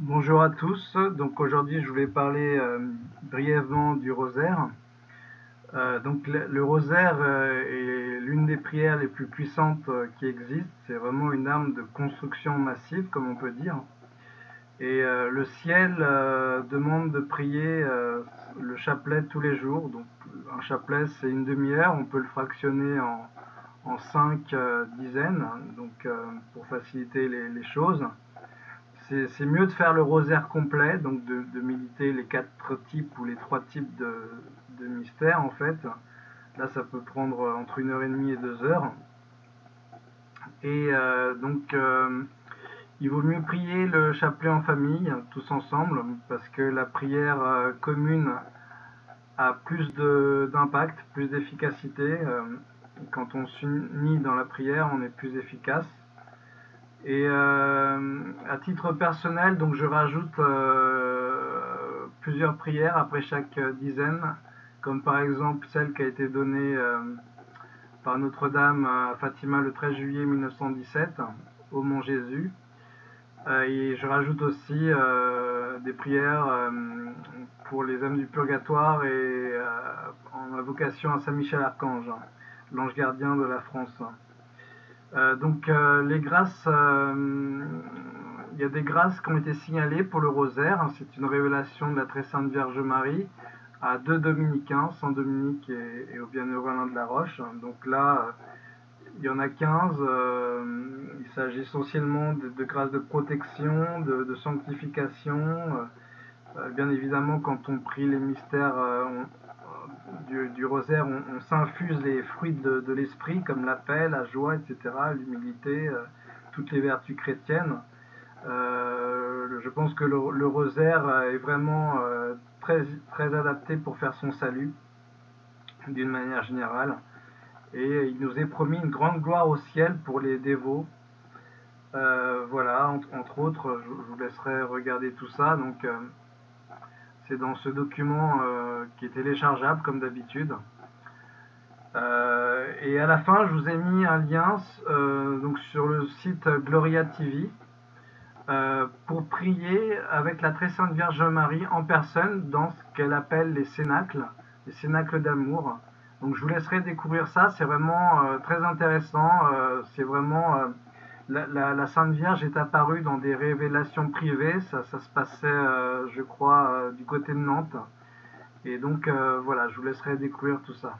Bonjour à tous, donc aujourd'hui je voulais parler euh, brièvement du rosaire. Euh, donc le, rosaire euh, est l'une des prières les plus puissantes qui existent, c'est vraiment une arme de construction massive comme on peut dire. Et le ciel demande de prier le chapelet tous les jours, donc un chapelet c'est une demi-heure, on peut le fractionner en, cinq dizaines, donc pour faciliter les choses c'est mieux de faire le rosaire complet, donc de, de, méditer les quatre types ou les trois types de, mystères en fait. Là, ça peut prendre entre une heure et demie et deux heures. Et euh, donc, euh, il vaut mieux prier le chapelet en famille, tous ensemble, parce que la prière euh, commune a plus d'impact, plus d'efficacité. Quand on s'unit dans la prière, on est plus efficace. Et euh, à titre personnel, donc je rajoute euh, plusieurs prières après chaque dizaine, comme par exemple celle qui a été donnée euh, par Notre-Dame à Fatima le 13 juillet 1917 au Mont Jésus. Euh, et je rajoute aussi euh, des prières euh, pour les âmes du purgatoire et en invocation à Saint Michel Archange, l'ange gardien de la France. Euh, donc euh, les grâces, euh, il y a des grâces qui ont été signalées pour le rosaire. C'est une révélation de la très sainte Vierge Marie à deux dominicains, Saint Dominique et, au bienheureux Alain de la Roche. Donc là, il y en a 15. il s'agit essentiellement de, grâces de protection, de, de sanctification. bien évidemment, quand on prie les mystères, du, rosaire, on, s'infuse les fruits de, l'esprit, comme la paix, la joie, etc., l'humilité, euh, toutes les vertus chrétiennes. Euh, je pense que le, rosaire est vraiment euh, très, adapté pour faire son salut, d'une manière générale. Et il nous est promis une grande gloire au ciel pour les dévots. Euh, voilà, entre, autres, je, vous laisserai regarder tout ça. Euh, c'est dans ce document euh, qui est téléchargeable comme d'habitude. Euh, et à la fin, je vous ai mis un lien euh, sur le site Gloria TV pour prier avec la très sainte Vierge Marie en personne dans ce qu'elle appelle les cénacles, les cénacles d'amour. Donc je vous laisserai découvrir ça, c'est vraiment très intéressant, c'est vraiment la, Sainte Vierge est apparue dans des révélations privées, ça, ça se passait, euh, je crois, euh, du côté de Nantes. Et donc, euh, voilà, je vous laisserai découvrir tout ça.